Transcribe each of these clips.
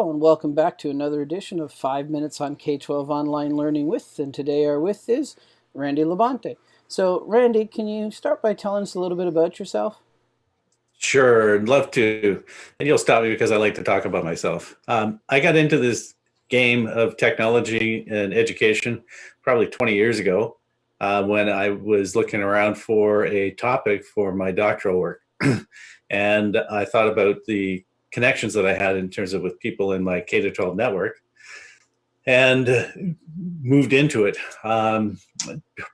welcome back to another edition of 5 Minutes on K-12 Online Learning With, and today our with is Randy Labonte. So Randy, can you start by telling us a little bit about yourself? Sure, I'd love to. And you'll stop me because I like to talk about myself. Um, I got into this game of technology and education probably 20 years ago uh, when I was looking around for a topic for my doctoral work. and I thought about the connections that I had in terms of with people in my K-12 network and moved into it. Um,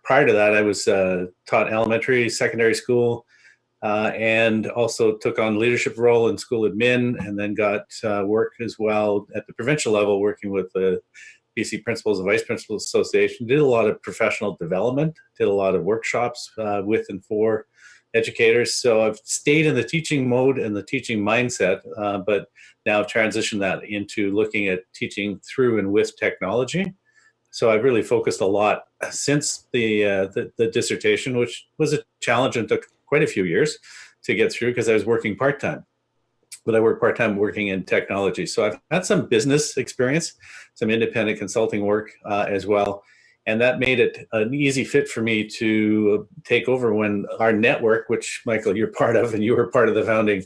prior to that, I was uh, taught elementary, secondary school, uh, and also took on leadership role in school admin and then got uh, work as well at the provincial level working with the BC Principals and Vice Principals Association. Did a lot of professional development, did a lot of workshops uh, with and for educators. So I've stayed in the teaching mode and the teaching mindset, uh, but now transitioned that into looking at teaching through and with technology. So I've really focused a lot since the, uh, the, the dissertation, which was a challenge and took quite a few years to get through because I was working part-time. But I work part-time working in technology. So I've had some business experience, some independent consulting work uh, as well and that made it an easy fit for me to take over when our network, which Michael, you're part of, and you were part of the founding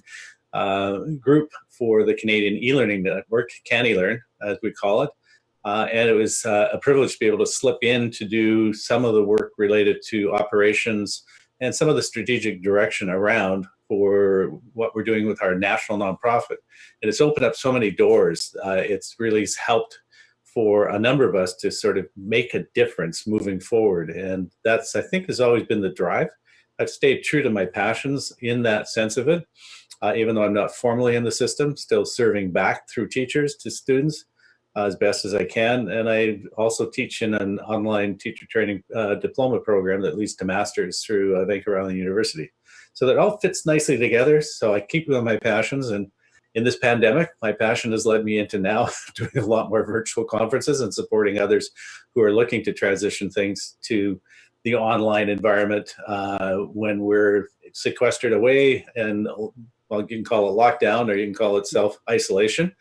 uh, group for the Canadian e-learning network, CanElearn, as we call it. Uh, and it was uh, a privilege to be able to slip in to do some of the work related to operations and some of the strategic direction around for what we're doing with our national nonprofit. And it's opened up so many doors. Uh, it's really helped for a number of us to sort of make a difference moving forward. And that's, I think, has always been the drive. I've stayed true to my passions in that sense of it, uh, even though I'm not formally in the system, still serving back through teachers to students uh, as best as I can. And I also teach in an online teacher training uh, diploma program that leads to masters through uh, Vancouver Island University. So that all fits nicely together. So I keep with my passions and in this pandemic, my passion has led me into now doing a lot more virtual conferences and supporting others who are looking to transition things to the online environment uh, when we're sequestered away and well, you can call it lockdown or you can call it self-isolation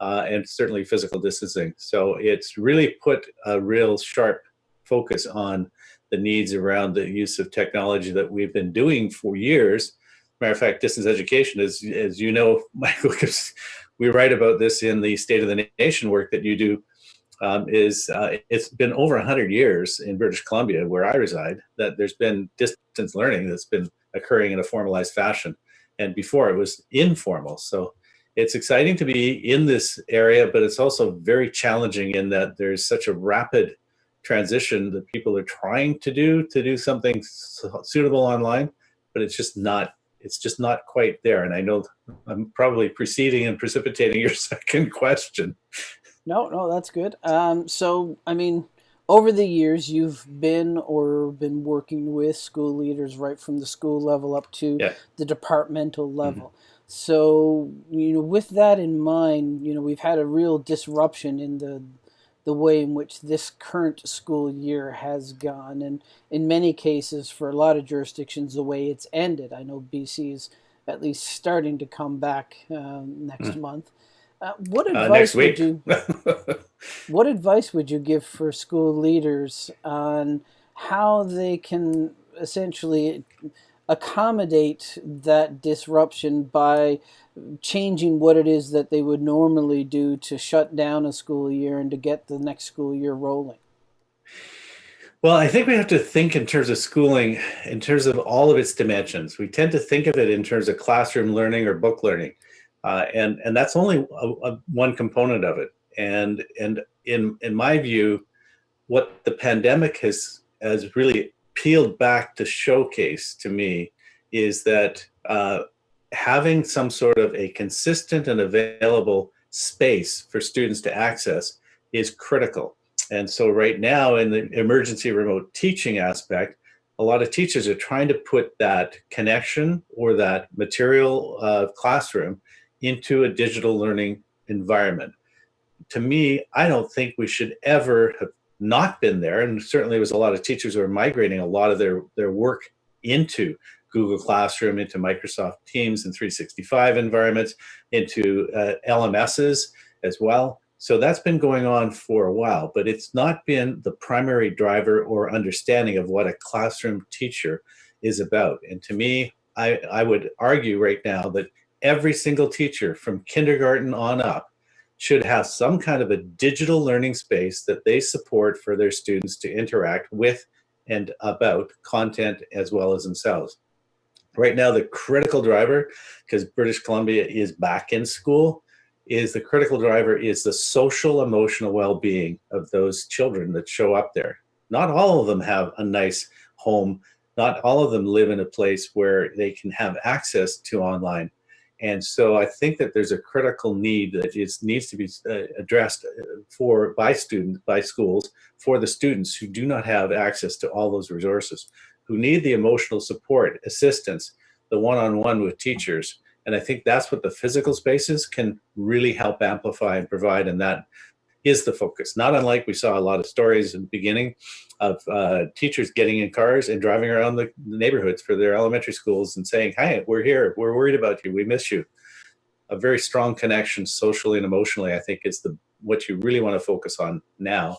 uh, and certainly physical distancing. So it's really put a real sharp focus on the needs around the use of technology that we've been doing for years Matter of fact, distance education is, as you know, Michael, because we write about this in the State of the Nation work that you do, um, is uh, it's been over 100 years in British Columbia, where I reside, that there's been distance learning that's been occurring in a formalized fashion. And before it was informal. So it's exciting to be in this area, but it's also very challenging in that there's such a rapid transition that people are trying to do to do something suitable online, but it's just not it's just not quite there. And I know I'm probably preceding and precipitating your second question. No, no, that's good. Um, so, I mean, over the years, you've been or been working with school leaders right from the school level up to yeah. the departmental mm-hmm. level. Mm -hmm. So, you know, with that in mind, you know, we've had a real disruption in the the way in which this current school year has gone. And in many cases, for a lot of jurisdictions, the way it's ended. I know BC is at least starting to come back uh, next mm. month. Uh, what uh, advice uh, would you What advice would you give for school leaders on how they can essentially accommodate that disruption by changing what it is that they would normally do to shut down a school year and to get the next school year rolling? Well, I think we have to think in terms of schooling, in terms of all of its dimensions. We tend to think of it in terms of classroom learning or book learning, uh, and and that's only a, a, one component of it. And and in in my view, what the pandemic has has really peeled back to showcase to me is that uh, having some sort of a consistent and available space for students to access is critical. And so right now in the emergency remote teaching aspect, a lot of teachers are trying to put that connection or that material uh, classroom into a digital learning environment. To me, I don't think we should ever have not been there. And certainly it was a lot of teachers who are migrating a lot of their, their work into Google Classroom, into Microsoft Teams and 365 environments, into uh, LMSs, as well. So that's been going on for a while, but it's not been the primary driver or understanding of what a classroom teacher is about. And to me, I, I would argue right now that every single teacher from kindergarten on up should have some kind of a digital learning space that they support for their students to interact with and about content as well as themselves. Right now, the critical driver, because British Columbia is back in school, is the critical driver is the social emotional well-being of those children that show up there. Not all of them have a nice home. Not all of them live in a place where they can have access to online. And so I think that there's a critical need that needs to be uh, addressed uh, for by students, by schools, for the students who do not have access to all those resources, who need the emotional support, assistance, the one-on-one -on -one with teachers. And I think that's what the physical spaces can really help amplify and provide. And that is the focus. Not unlike we saw a lot of stories in the beginning of uh, teachers getting in cars and driving around the, neighborhoods for their elementary schools and saying, "Hi, we're here. We're worried about you. We miss you." A very strong connection, socially and emotionally, I think, is the what you really want to focus on now.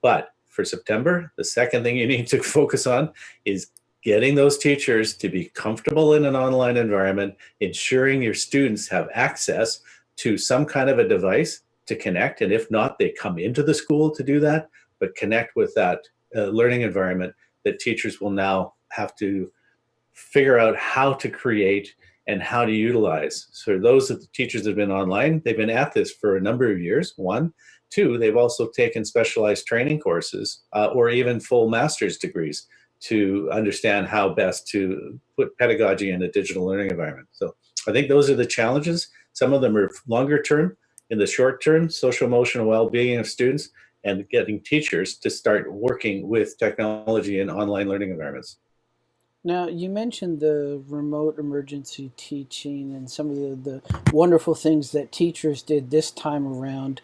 But for September, the second thing you need to focus on is getting those teachers to be comfortable in an online environment, ensuring your students have access to some kind of a device to connect. And if not, they come into the school to do that, but connect with that learning environment that teachers will now have to figure out how to create and how to utilize. So those of the teachers that have been online, they've been at this for a number of years, one. Two, they've also taken specialized training courses uh, or even full master's degrees to understand how best to put pedagogy in a digital learning environment. So I think those are the challenges. Some of them are longer term, in the short term, social emotional well-being of students and getting teachers to start working with technology and online learning environments. Now, you mentioned the remote emergency teaching and some of the, the wonderful things that teachers did this time around.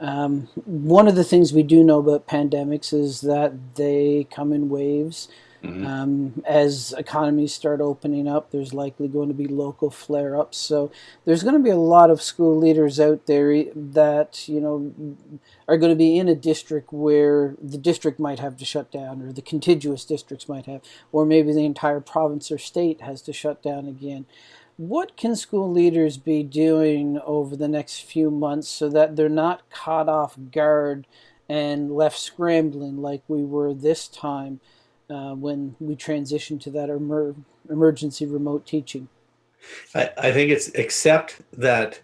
Um, one of the things we do know about pandemics is that they come in waves. Mm-hmm. Um, as economies start opening up, there's likely going to be local flare-ups. So there's going to be a lot of school leaders out there that you know are going to be in a district where the district might have to shut down, or the contiguous districts might have, or maybe the entire province or state has to shut down again. What can school leaders be doing over the next few months so that they're not caught off guard and left scrambling like we were this time? Uh, when we transition to that emer emergency remote teaching? I, I, think it's except that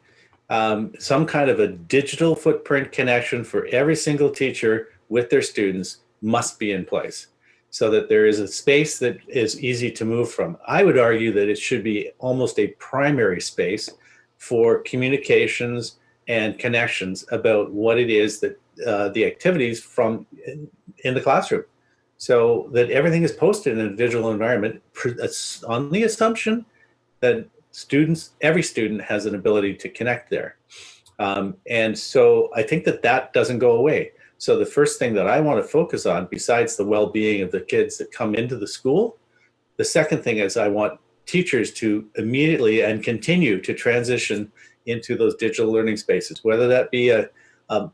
um, some kind of a digital footprint connection for every single teacher with their students must be in place so that there is a space that is easy to move from. I would argue that it should be almost a primary space for communications and connections about what it is that uh, the activities from in, in the classroom so that everything is posted in a digital environment on the assumption that students, every student has an ability to connect there. Um, and so I think that that doesn't go away. So the first thing that I want to focus on, besides the well-being of the kids that come into the school, the second thing is I want teachers to immediately and continue to transition into those digital learning spaces, whether that be a, a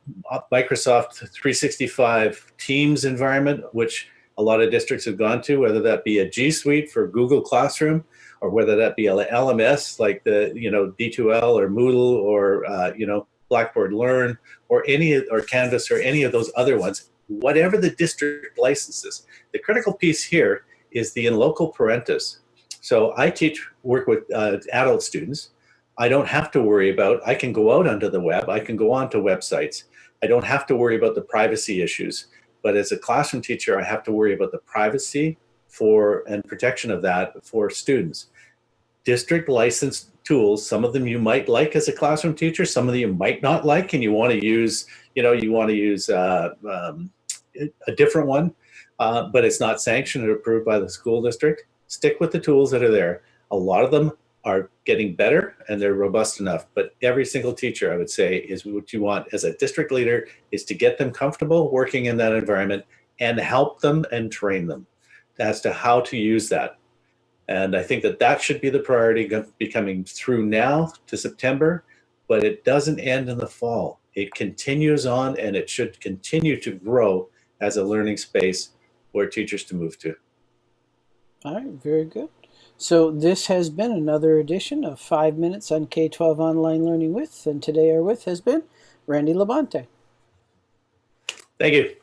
Microsoft 365 Teams environment, which a lot of districts have gone to, whether that be a G Suite for Google Classroom, or whether that be LMS like the you know D2L or Moodle or uh, you know Blackboard Learn or any or Canvas or any of those other ones. Whatever the district licenses, the critical piece here is the in loco parentis. So I teach work with uh, adult students. I don't have to worry about. I can go out onto the web. I can go onto websites. I don't have to worry about the privacy issues. But as a classroom teacher, I have to worry about the privacy for and protection of that for students. District licensed tools, some of them you might like as a classroom teacher, some of them you might not like, and you want to use, you know, you want to use uh, um, a different one, uh, but it's not sanctioned or approved by the school district. Stick with the tools that are there. A lot of them are getting better and they're robust enough. But every single teacher, I would say, is what you want as a district leader is to get them comfortable working in that environment and help them and train them as to how to use that. And I think that that should be the priority becoming through now to September, but it doesn't end in the fall. it continues on and it should continue to grow as a learning space for teachers to move to. All right, very good. So this has been another edition of 5 Minutes on K-12 Online Learning With, and today our with has been Randy Labonte. Thank you.